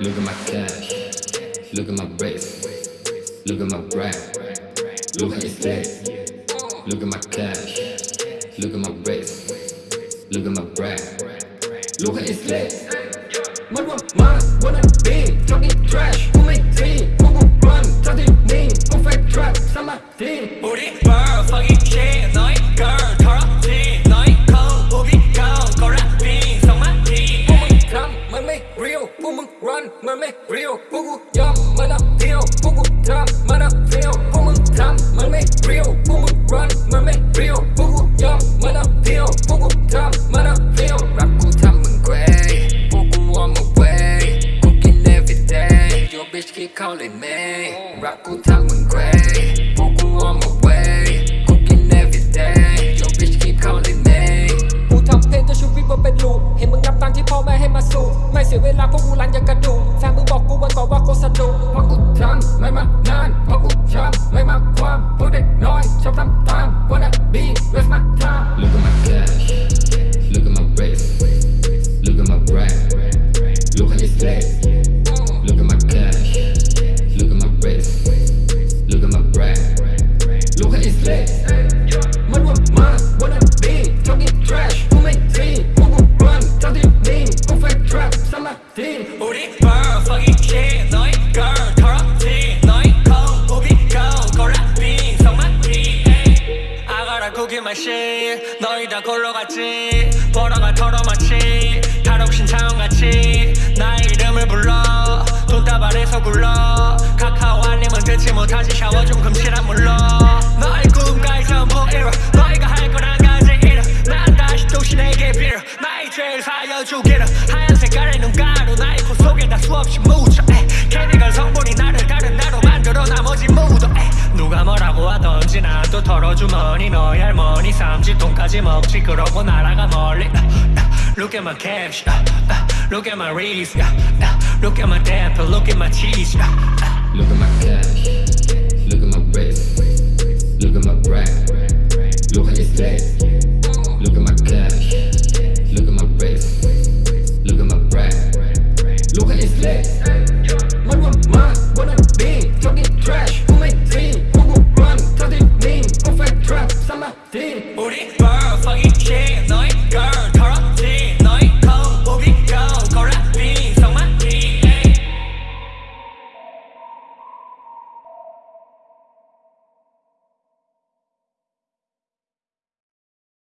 Look at my cash. Look at my wrist. Look at my brand. Look at his legs. Look at my cash. Look at my wrist. Look at my brand. Look at his legs. Mất một mà wanna be talking trash day Your bitch keep calling me Rap của thăm mình quay Who will on my way Cooking every day Your bitch keep calling me กูทำเพลงจนชีวิตมันเป็นลูปเห็นมึงนับตังค์ที่พ่อแม่ให้มาสู่ไม่เสียเวลาเพราะกูรันยังกระดูกแฟนมึงบอกกูวันก่อนว่ากูสนุกเพราะกูทำไม่มา shit 너희 다 골러갔지? 벌어가 털어마치 탈옥신 차원같이 나의 이름을 불러. 돈다발에서 굴러. 카카오 알림은 듣지 못하지 샤워 좀 금실한 물러. 너의 꿈까지 전부 이뤄? 너희가 할건 한 가지 이뤄. 난 다시 도시 내게 빌어. 나의 죄를 사여주기를. 하얀 색깔의 눈가루 나의 코 속에 다 수없이 묻혀. 에이. 케미컬 털어주머니 너희 할머니 삼지통까지 먹지 그러고 날아가 멀리 Look at my cash Look at my wrist Look at my damper Look at my cheese Look at my cash